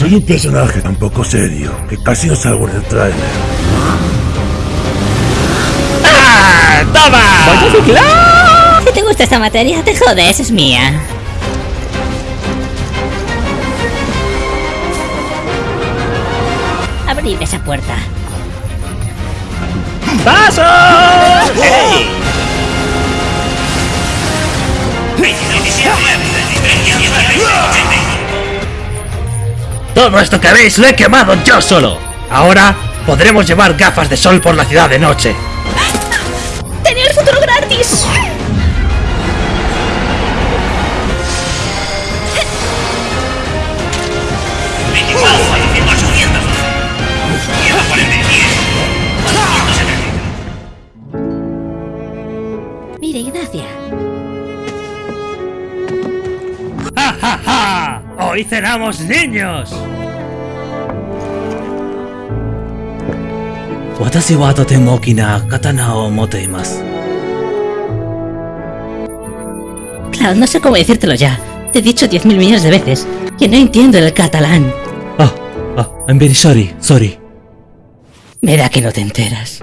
Soy un personaje tan poco serio que casi no salgo en el tráiler. ¡Ah! ¡Toma! Si te gusta esta materia, te jodes, es mía. Abrid esa puerta. ¡Paso! Todo esto que veis lo he quemado yo solo. Ahora podremos llevar gafas de sol por la ciudad de noche. ¡Tenía el futuro gratis! Mire, Ignacia. ¡Ja, ja, ja! ¡Hoy cenamos niños! Watashi wa to okina katana o. Cloud, no sé cómo decírtelo ya. Te he dicho 10.000 millones de veces que no entiendo el catalán. Ah, ah, I'm very sorry, sorry. Me da que no te enteras.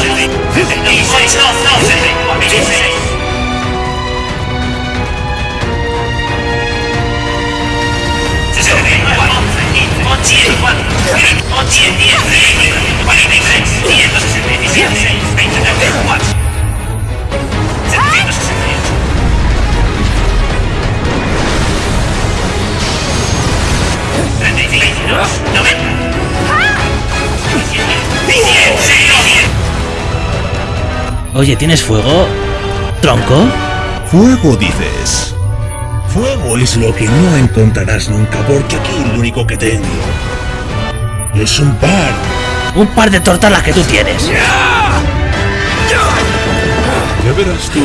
Oye, ¿tienes fuego? ¿Tronco? Fuego, dices. Fuego es lo que no encontrarás nunca, porque aquí lo único que tengo es un par. Un par de tortas las que tú tienes. Ya verás tú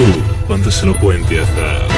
cuando se lo cuente a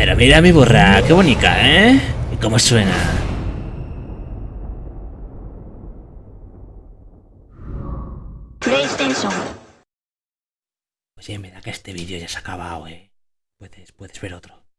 Pero mira mi burra, qué bonita, ¿eh? ¿Y cómo suena? PlayStation. Oye, me da que este vídeo ya se ha acabado, ¿eh? Puedes, puedes ver otro.